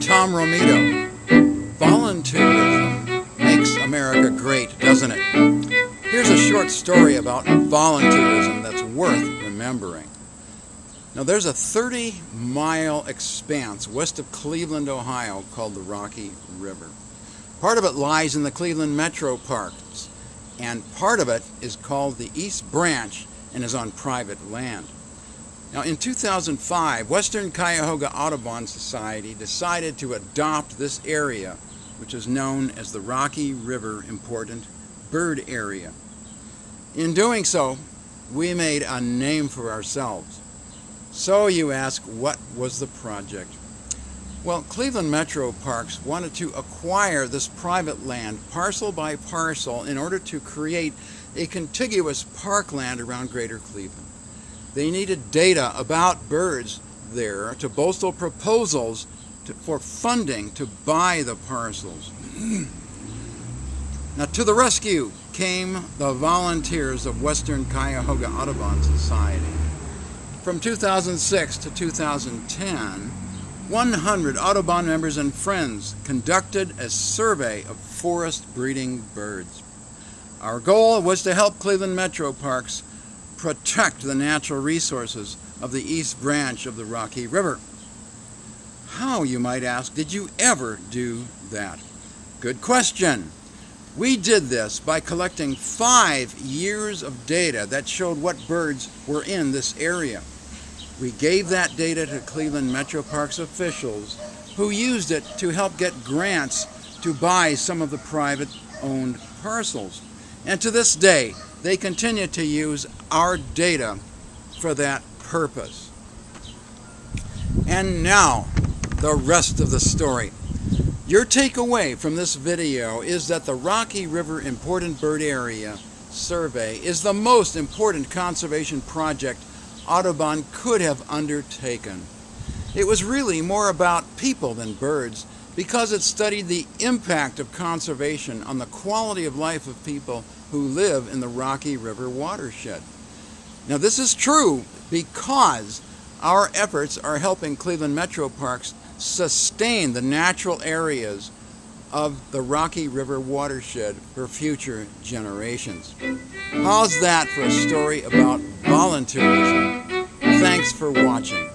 Tom Romito. Volunteerism makes America great, doesn't it? Here's a short story about volunteerism that's worth remembering. Now there's a 30 mile expanse west of Cleveland, Ohio called the Rocky River. Part of it lies in the Cleveland Metro Parks and part of it is called the East Branch and is on private land. Now in 2005, Western Cuyahoga Audubon Society decided to adopt this area, which is known as the Rocky River Important Bird Area. In doing so, we made a name for ourselves. So you ask, what was the project? Well, Cleveland Metro Parks wanted to acquire this private land parcel by parcel in order to create a contiguous parkland around Greater Cleveland. They needed data about birds there to bolster proposals to, for funding to buy the parcels. now to the rescue came the volunteers of Western Cuyahoga Audubon Society. From 2006 to 2010, 100 Audubon members and friends conducted a survey of forest breeding birds. Our goal was to help Cleveland Metro Parks protect the natural resources of the East Branch of the Rocky River. How, you might ask, did you ever do that? Good question. We did this by collecting five years of data that showed what birds were in this area. We gave that data to Cleveland Metro Parks officials who used it to help get grants to buy some of the private owned parcels. And to this day, they continue to use our data for that purpose. And now, the rest of the story. Your takeaway from this video is that the Rocky River Important Bird Area Survey is the most important conservation project Audubon could have undertaken. It was really more about people than birds because it studied the impact of conservation on the quality of life of people who live in the Rocky River watershed. Now this is true because our efforts are helping Cleveland Metro Parks sustain the natural areas of the Rocky River watershed for future generations. How's that for a story about volunteerism? Thanks for watching.